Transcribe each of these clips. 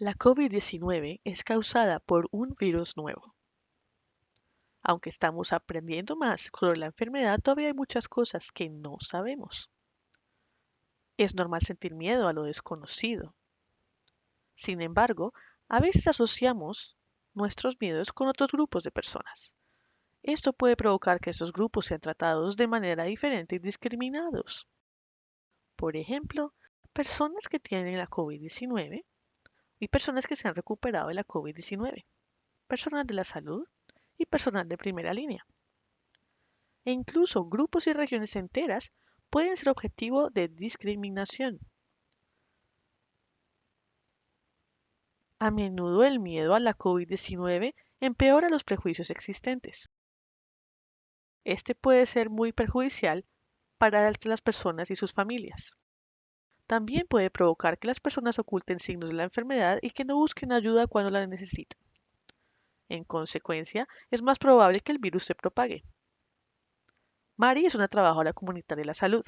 La COVID-19 es causada por un virus nuevo. Aunque estamos aprendiendo más sobre la enfermedad, todavía hay muchas cosas que no sabemos. Es normal sentir miedo a lo desconocido. Sin embargo, a veces asociamos nuestros miedos con otros grupos de personas. Esto puede provocar que estos grupos sean tratados de manera diferente y discriminados. Por ejemplo, personas que tienen la COVID-19 y personas que se han recuperado de la COVID-19, personas de la salud y personal de primera línea. E incluso grupos y regiones enteras pueden ser objetivo de discriminación. A menudo el miedo a la COVID-19 empeora los prejuicios existentes. Este puede ser muy perjudicial para las personas y sus familias. También puede provocar que las personas oculten signos de la enfermedad y que no busquen ayuda cuando la necesitan. En consecuencia, es más probable que el virus se propague. Mari es una trabajadora comunitaria de la salud.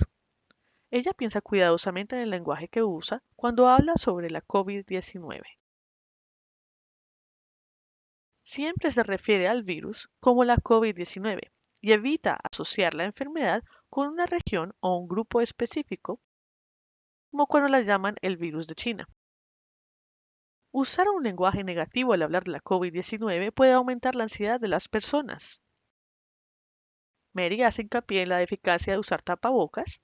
Ella piensa cuidadosamente en el lenguaje que usa cuando habla sobre la COVID-19. Siempre se refiere al virus como la COVID-19 y evita asociar la enfermedad con una región o un grupo específico como cuando la llaman el virus de China. Usar un lenguaje negativo al hablar de la COVID-19 puede aumentar la ansiedad de las personas. Mary hace hincapié en la eficacia de usar tapabocas,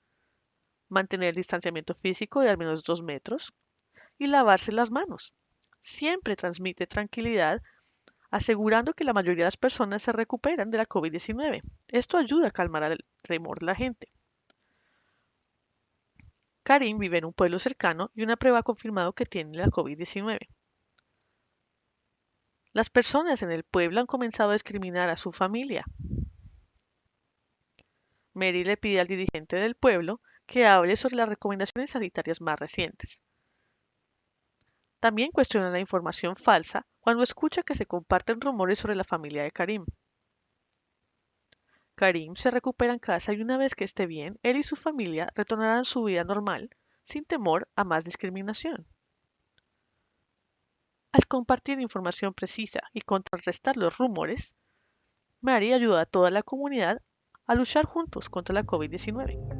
mantener el distanciamiento físico de al menos dos metros y lavarse las manos. Siempre transmite tranquilidad, asegurando que la mayoría de las personas se recuperan de la COVID-19. Esto ayuda a calmar el temor de la gente. Karim vive en un pueblo cercano y una prueba ha confirmado que tiene la COVID-19. Las personas en el pueblo han comenzado a discriminar a su familia. Mary le pide al dirigente del pueblo que hable sobre las recomendaciones sanitarias más recientes. También cuestiona la información falsa cuando escucha que se comparten rumores sobre la familia de Karim. Karim se recupera en casa y una vez que esté bien, él y su familia retornarán su vida normal, sin temor a más discriminación. Al compartir información precisa y contrarrestar los rumores, Mary ayuda a toda la comunidad a luchar juntos contra la COVID-19.